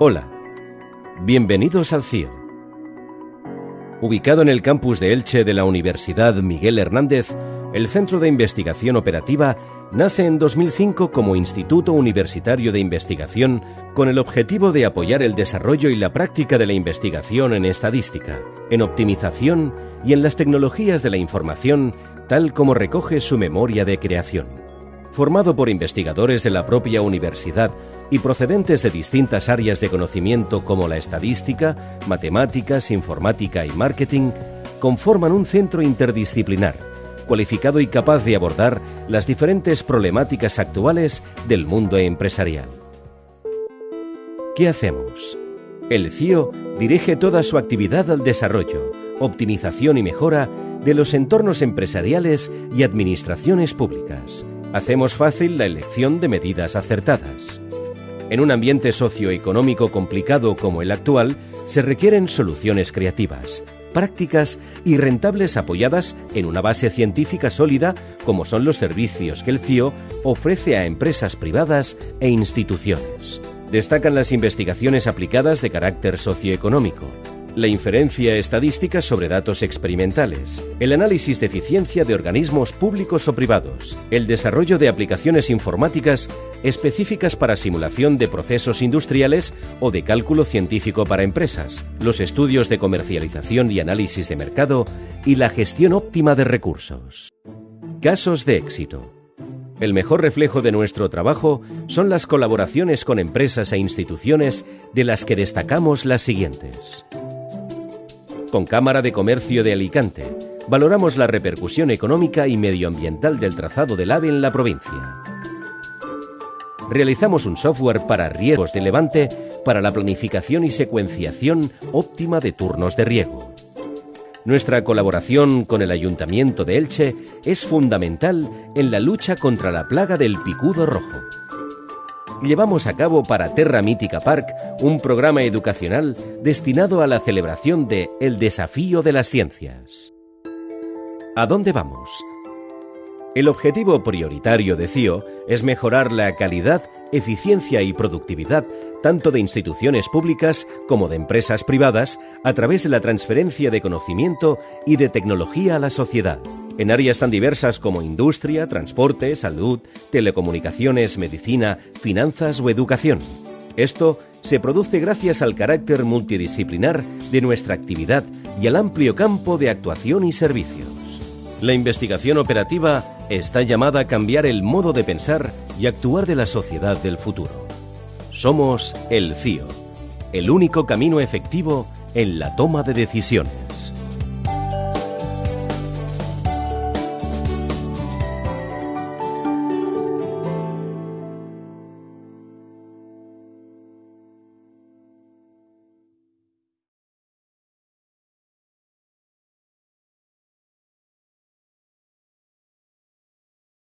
Hola, bienvenidos al CIO. Ubicado en el campus de Elche de la Universidad Miguel Hernández, el Centro de Investigación Operativa nace en 2005 como Instituto Universitario de Investigación con el objetivo de apoyar el desarrollo y la práctica de la investigación en estadística, en optimización y en las tecnologías de la información, tal como recoge su memoria de creación. Formado por investigadores de la propia universidad y procedentes de distintas áreas de conocimiento como la estadística, matemáticas, informática y marketing, conforman un centro interdisciplinar, cualificado y capaz de abordar las diferentes problemáticas actuales del mundo empresarial. ¿Qué hacemos? El CIO dirige toda su actividad al desarrollo, optimización y mejora de los entornos empresariales y administraciones públicas. Hacemos fácil la elección de medidas acertadas. En un ambiente socioeconómico complicado como el actual, se requieren soluciones creativas, prácticas y rentables apoyadas en una base científica sólida como son los servicios que el CIO ofrece a empresas privadas e instituciones. Destacan las investigaciones aplicadas de carácter socioeconómico, la inferencia estadística sobre datos experimentales, el análisis de eficiencia de organismos públicos o privados, el desarrollo de aplicaciones informáticas específicas para simulación de procesos industriales o de cálculo científico para empresas, los estudios de comercialización y análisis de mercado y la gestión óptima de recursos. Casos de éxito. El mejor reflejo de nuestro trabajo son las colaboraciones con empresas e instituciones de las que destacamos las siguientes con Cámara de Comercio de Alicante. Valoramos la repercusión económica y medioambiental del trazado del AVE en la provincia. Realizamos un software para riegos de levante para la planificación y secuenciación óptima de turnos de riego. Nuestra colaboración con el Ayuntamiento de Elche es fundamental en la lucha contra la plaga del picudo rojo llevamos a cabo para Terra Mítica Park un programa educacional destinado a la celebración de El Desafío de las Ciencias. ¿A dónde vamos? El objetivo prioritario de CIO es mejorar la calidad, eficiencia y productividad tanto de instituciones públicas como de empresas privadas a través de la transferencia de conocimiento y de tecnología a la sociedad en áreas tan diversas como industria, transporte, salud, telecomunicaciones, medicina, finanzas o educación. Esto se produce gracias al carácter multidisciplinar de nuestra actividad y al amplio campo de actuación y servicios. La investigación operativa está llamada a cambiar el modo de pensar y actuar de la sociedad del futuro. Somos el CIO, el único camino efectivo en la toma de decisiones.